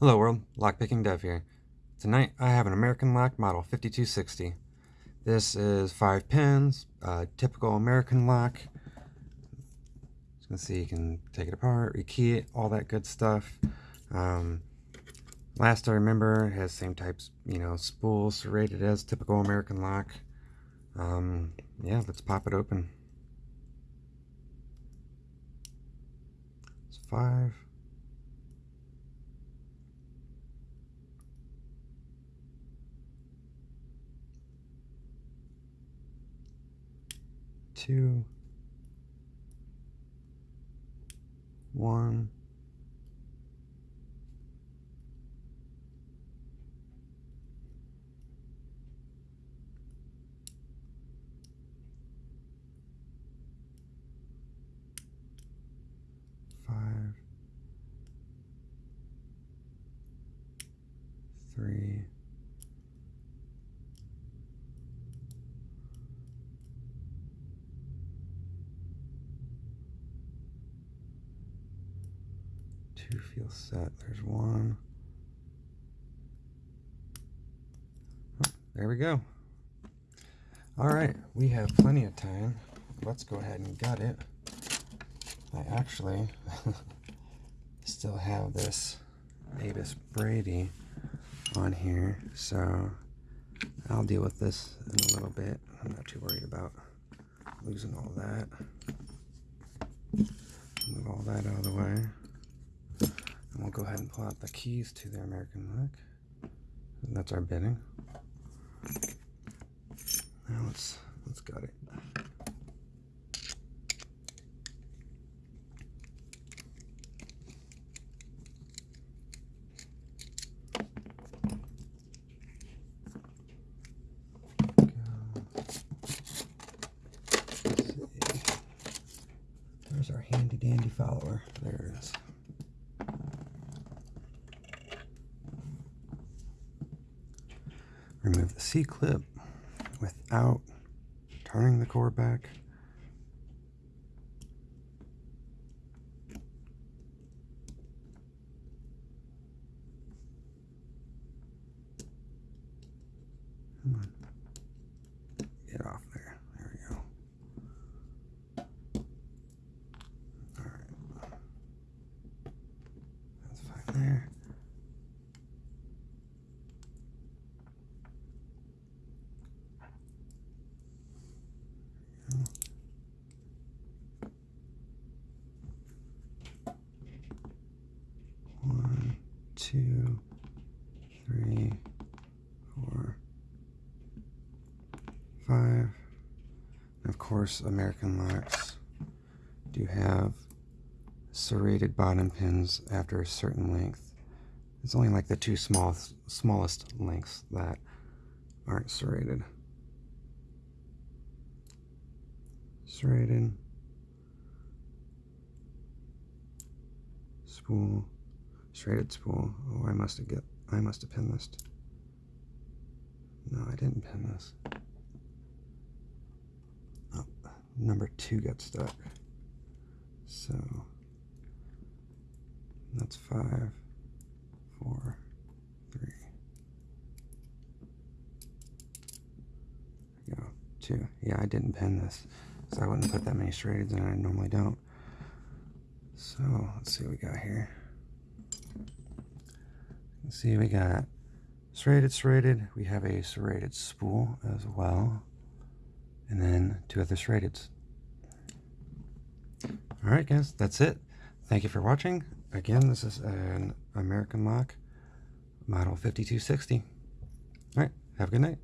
Hello world, Lockpicking Dev here. Tonight I have an American lock model 5260. This is 5 pins, typical American lock. As you can see you can take it apart, rekey it, all that good stuff. Um, last I remember it has same types, you know, spools serrated as typical American lock. Um, yeah, let's pop it open. It's 5 two, one, five, three, two feel set. There's one. Oh, there we go. All right, we have plenty of time. Let's go ahead and gut it. I actually still have this Avis Brady on here, so I'll deal with this in a little bit. I'm not too worried about losing all that. Move all that out of the way. And we'll go ahead and pull out the keys to the American lock. That's our bitting. Now let's let's gut it. There's our handy dandy follower. There it is. Remove the C-clip without turning the core back. Get off there. There we go. Alright. That's fine there. One, two, three, four, five. Of course, American locks do have serrated bottom pins after a certain length. It's only like the two smallest, smallest lengths that aren't serrated. Serrated. Spool. Serrated spool. Oh, I must have get. I must have pinned this. No, I didn't pin this. Oh, number two got stuck. So that's five, four, three. There go. Two. Yeah, I didn't pin this. So I wouldn't put that many serrated in. I normally don't. So let's see what we got here. See, we got serrated, serrated. We have a serrated spool as well. And then two other serrateds. Alright guys, that's it. Thank you for watching. Again, this is an American Lock Model 5260. Alright, have a good night.